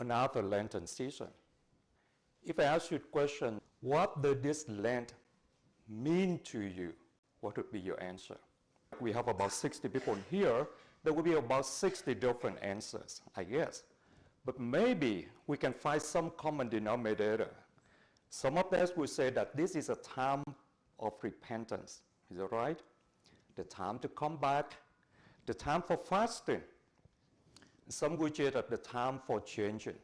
another Lenten season. If I ask you a question, what does this Lent mean to you? What would be your answer? We have about 60 people here. There will be about 60 different answers, I guess. But maybe we can find some common denominator. Some of us will say that this is a time of repentance. Is that right? The time to come back, the time for fasting. Some say that the time for changing.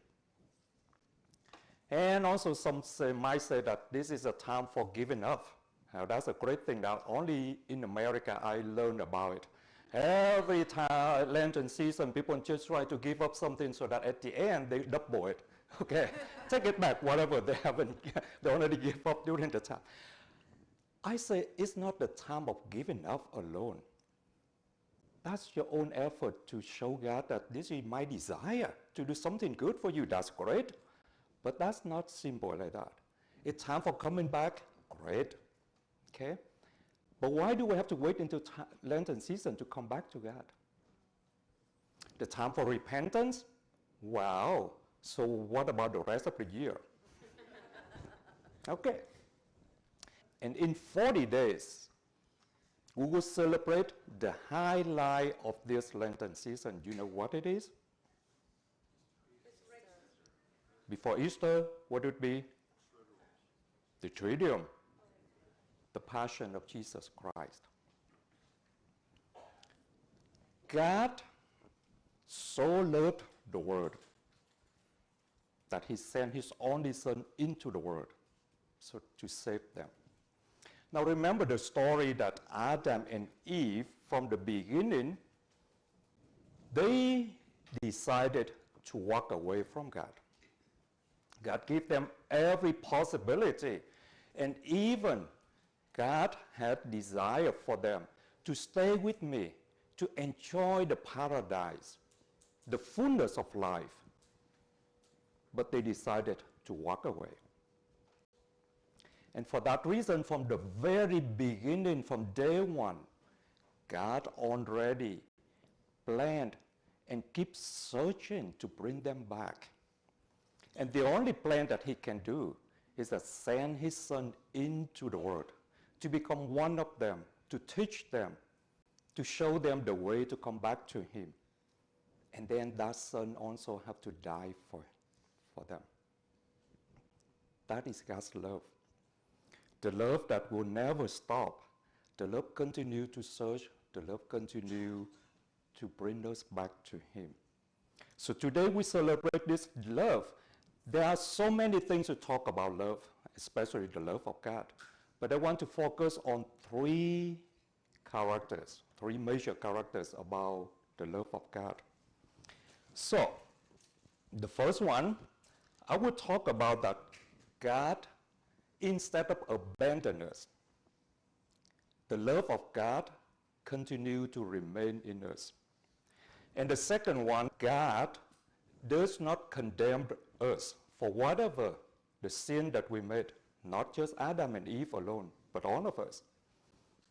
And also some say, might say that this is a time for giving up. Now that's a great thing that only in America I learned about it. Every time Lenten season, people just try to give up something so that at the end they double it. Okay, take it back, whatever they haven't, they already give up during the time. I say it's not the time of giving up alone. That's your own effort to show God that this is my desire to do something good for you. That's great. But that's not simple like that. It's time for coming back. Great. Okay? But why do we have to wait until Lenten season to come back to God? The time for repentance? Wow. So what about the rest of the year? okay. And in 40 days, we will celebrate the highlight of this Lenten season. You know what it is? Before Easter, what would be? The Triduum the passion of Jesus Christ. God so loved the world that he sent his only son into the world so to save them. Now remember the story that Adam and Eve from the beginning they decided to walk away from God. God gave them every possibility and even God had desire for them to stay with me, to enjoy the paradise, the fullness of life. But they decided to walk away. And for that reason, from the very beginning, from day one, God already planned and keeps searching to bring them back. And the only plan that he can do is to send his son into the world to become one of them, to teach them, to show them the way to come back to Him. And then that son also have to die for, for them. That is God's love. The love that will never stop. The love continue to search. The love continue to bring us back to Him. So today we celebrate this love. There are so many things to talk about love, especially the love of God. But I want to focus on three characters, three major characters about the love of God. So, the first one, I will talk about that God, instead of abandoning us, the love of God continue to remain in us. And the second one, God does not condemn us for whatever the sin that we made not just Adam and Eve alone, but all of us.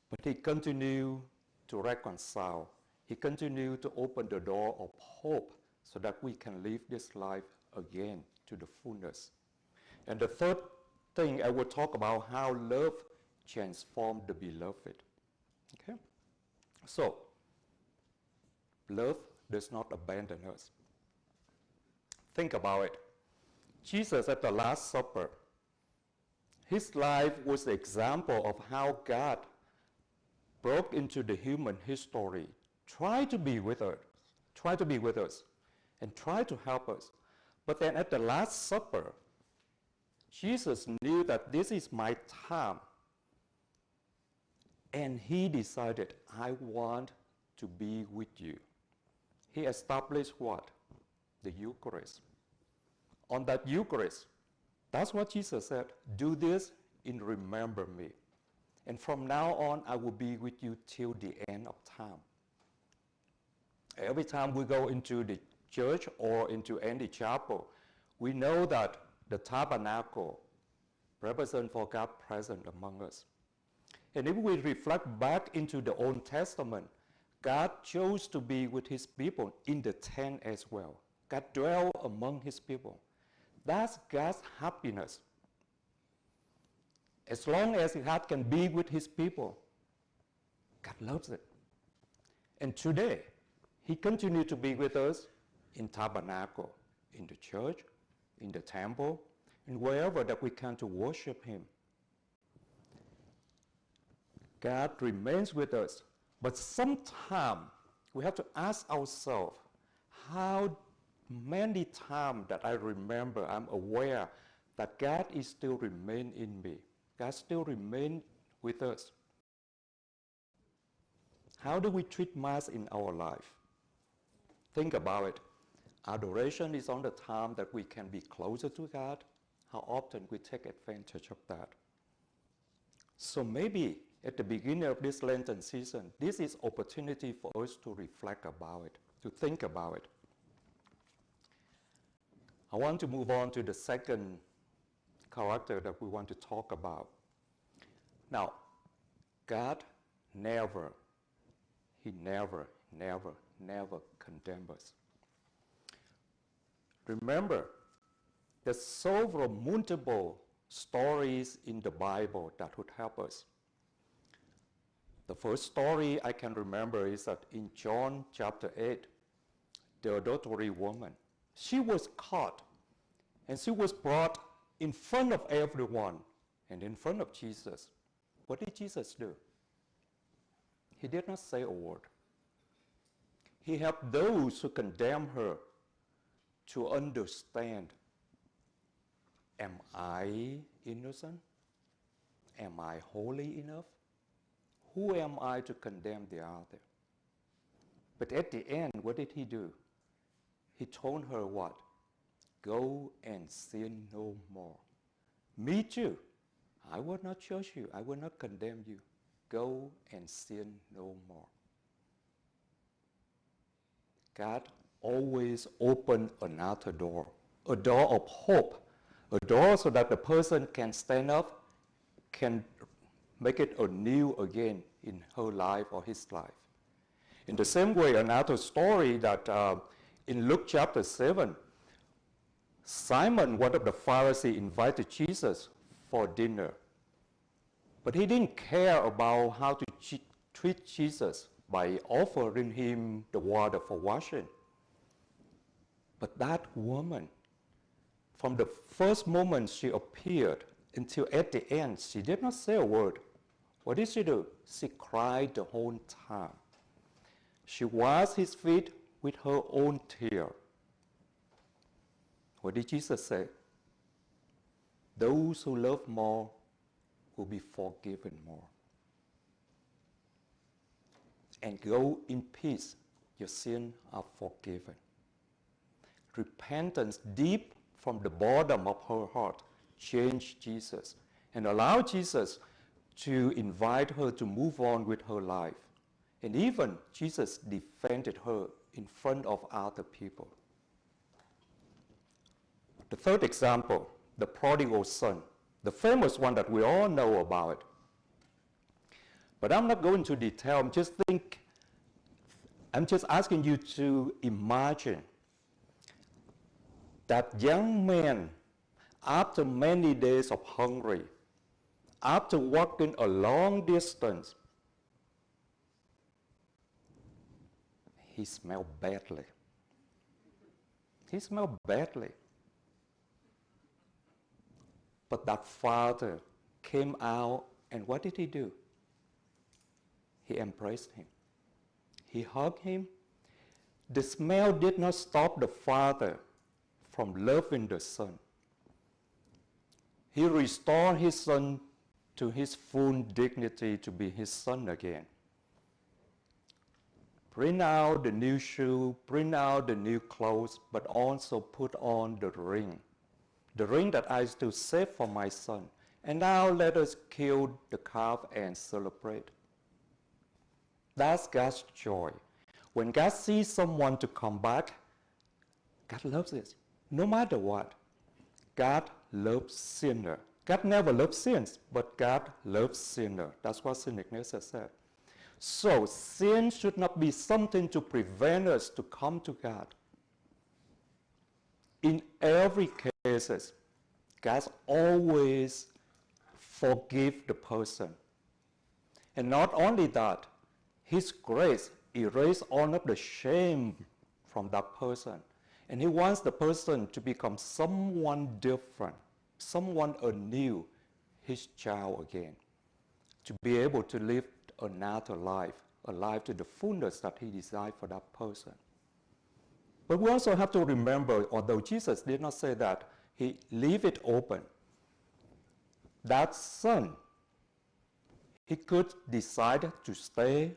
But he continued to reconcile. He continued to open the door of hope so that we can live this life again to the fullness. And the third thing I will talk about how love transformed the beloved. Okay? So, love does not abandon us. Think about it. Jesus at the Last Supper his life was an example of how God broke into the human history, tried to be with us, tried to be with us, and tried to help us. But then at the Last Supper, Jesus knew that this is my time. And he decided, I want to be with you. He established what? The Eucharist. On that Eucharist, that's what Jesus said. Do this in remember me. And from now on, I will be with you till the end of time. Every time we go into the church or into any chapel, we know that the tabernacle represents for God present among us. And if we reflect back into the Old Testament, God chose to be with his people in the tent as well. God dwell among his people. That's God's happiness. As long as God can be with his people, God loves it. And today, he continues to be with us in tabernacle, in the church, in the temple, and wherever that we can to worship him. God remains with us. But sometimes we have to ask ourselves, how many times that I remember, I'm aware that God is still remain in me. God still remain with us. How do we treat Mass in our life? Think about it. Adoration is on the time that we can be closer to God. How often we take advantage of that. So maybe at the beginning of this Lenten season, this is opportunity for us to reflect about it, to think about it. I want to move on to the second character that we want to talk about. Now, God never, He never, never, never condemns us. Remember, there's several multiple stories in the Bible that would help us. The first story I can remember is that in John chapter 8, the adultery woman, she was caught and she was brought in front of everyone and in front of Jesus. What did Jesus do? He did not say a word. He helped those who condemned her to understand Am I innocent? Am I holy enough? Who am I to condemn the other? But at the end, what did he do? He told her what? Go and sin no more. Me too. I will not judge you. I will not condemn you. Go and sin no more. God always open another door, a door of hope, a door so that the person can stand up, can make it anew again in her life or his life. In the same way, another story that uh, in Luke chapter 7, Simon, one of the Pharisees, invited Jesus for dinner. But he didn't care about how to treat Jesus by offering him the water for washing. But that woman, from the first moment she appeared until at the end, she did not say a word. What did she do? She cried the whole time. She washed his feet with her own tear. What did Jesus say? Those who love more will be forgiven more. And go in peace, your sins are forgiven. Repentance deep from the bottom of her heart changed Jesus and allowed Jesus to invite her to move on with her life. And even Jesus defended her in front of other people. The third example, the prodigal son, the famous one that we all know about. But I'm not going to detail, I'm just think, I'm just asking you to imagine that young man, after many days of hungry, after walking a long distance, he smelled badly. He smelled badly. But that father came out, and what did he do? He embraced him. He hugged him. The smell did not stop the father from loving the son. He restored his son to his full dignity to be his son again. Bring out the new shoe, bring out the new clothes, but also put on the ring, the ring that I still save for my son. And now let us kill the calf and celebrate. That's God's joy. When God sees someone to come back, God loves it. No matter what, God loves sinner. God never loves sins, but God loves sinner. That's what St. Ignatius said. So sin should not be something to prevent us to come to God. in every cases, God always forgive the person. And not only that, His grace erase all of the shame from that person. And He wants the person to become someone different, someone anew, His child again, to be able to live another life, a life to the fullness that He desired for that person. But we also have to remember, although Jesus did not say that, He leave it open that son, he could decide to stay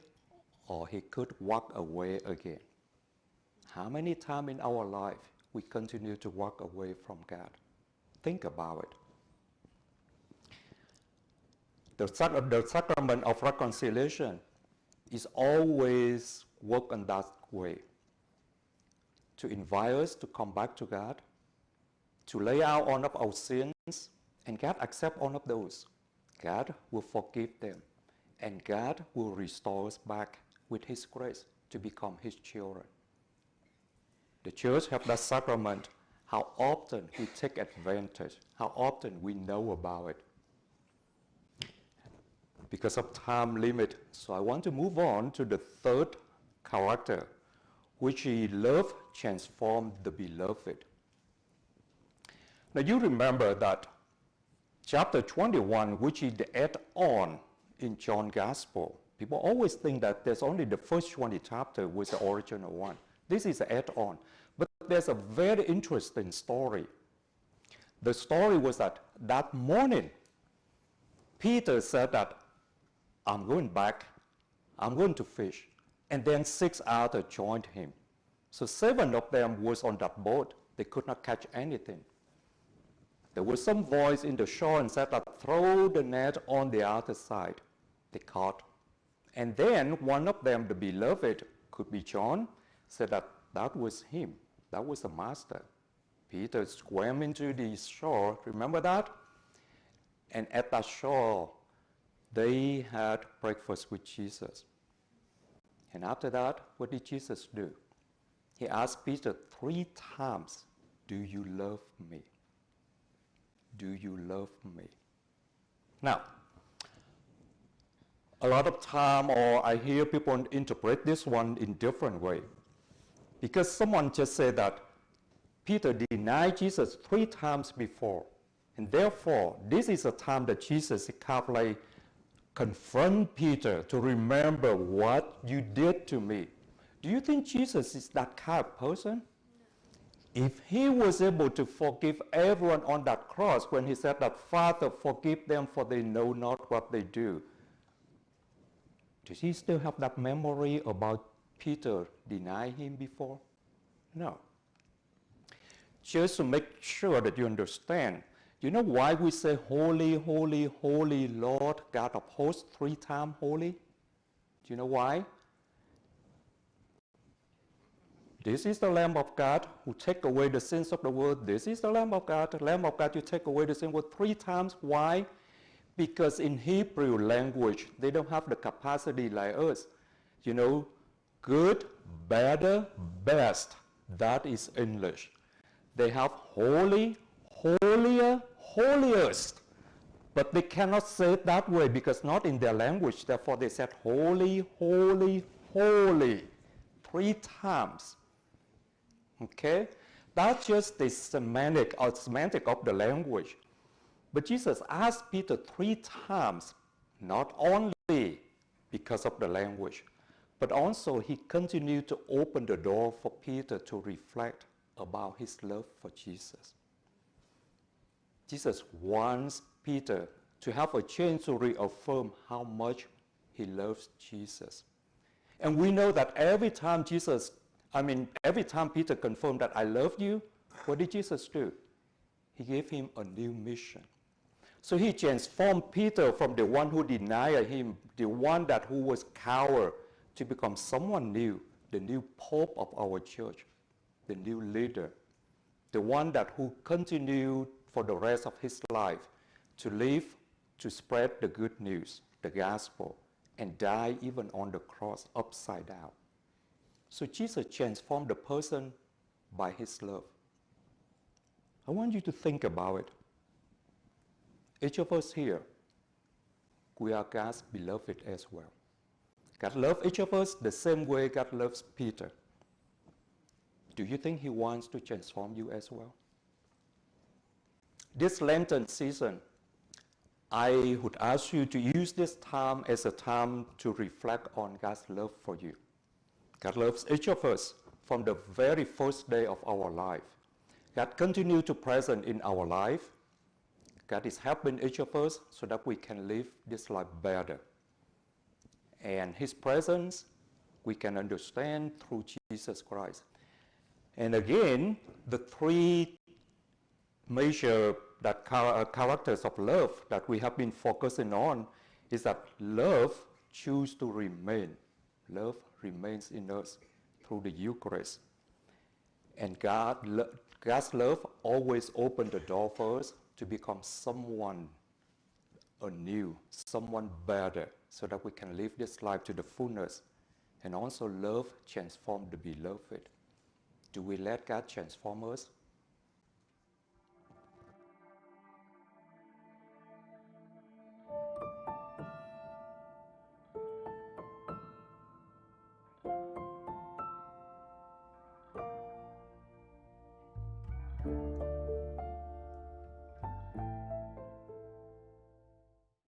or he could walk away again. How many times in our life we continue to walk away from God? Think about it. The, the sacrament of reconciliation is always work in that way. To invite us to come back to God, to lay out all of our sins, and God accept all of those. God will forgive them. And God will restore us back with His grace to become His children. The church have that sacrament. How often we take advantage, how often we know about it. Because of time limit, so I want to move on to the third character, which is love transformed the beloved. Now you remember that chapter 21, which is the add-on in John Gospel. People always think that there's only the first 20 chapter was the original one. This is add-on. But there's a very interesting story. The story was that that morning, Peter said that, I'm going back, I'm going to fish. And then six others joined him. So seven of them was on that boat. They could not catch anything. There was some voice in the shore and said that throw the net on the other side. They caught. And then one of them, the beloved, could be John, said that that was him. That was the master. Peter swam into the shore. Remember that? And at that shore, they had breakfast with Jesus. And after that, what did Jesus do? He asked Peter three times, Do you love me? do you love me? Now, a lot of time or I hear people interpret this one in different way. Because someone just said that Peter denied Jesus three times before. And therefore, this is a time that Jesus kind of like confront Peter to remember what you did to me. Do you think Jesus is that kind of person? If he was able to forgive everyone on that cross when he said that, Father, forgive them for they know not what they do, does he still have that memory about Peter denying him before? No. Just to make sure that you understand, you know why we say holy, holy, holy Lord God of hosts three times holy? Do you know why? This is the Lamb of God who take away the sins of the world. This is the Lamb of God. The Lamb of God, you take away the sin world three times. Why? Because in Hebrew language, they don't have the capacity like us. You know, good, better, best. That is English. They have holy, holier, holiest. But they cannot say it that way because not in their language. Therefore, they said holy, holy, holy three times. Okay? That's just the semantic or semantic of the language. But Jesus asked Peter three times, not only because of the language, but also he continued to open the door for Peter to reflect about his love for Jesus. Jesus wants Peter to have a chance to reaffirm how much he loves Jesus. And we know that every time Jesus I mean, every time Peter confirmed that I love you, what did Jesus do? He gave him a new mission. So he transformed Peter from the one who denied him, the one that who was coward, to become someone new, the new pope of our church, the new leader, the one that who continued for the rest of his life to live, to spread the good news, the gospel, and die even on the cross upside down. So Jesus transformed the person by his love. I want you to think about it. Each of us here, we are God's beloved as well. God loves each of us the same way God loves Peter. Do you think he wants to transform you as well? This Lenten season, I would ask you to use this time as a time to reflect on God's love for you. God loves each of us from the very first day of our life. God continues to present in our life. God is helping each of us so that we can live this life better. And His presence we can understand through Jesus Christ. And again, the three major that uh, characters of love that we have been focusing on is that love chooses to remain. Love remains in us through the Eucharist. And God, God's love always opens the door for us to become someone anew, someone better, so that we can live this life to the fullness. And also love transform the beloved. Do we let God transform us?